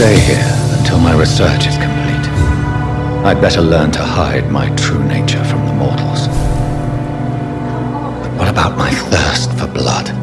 stay here until my research is complete. I'd better learn to hide my true nature from the mortals. But what about my thirst for blood?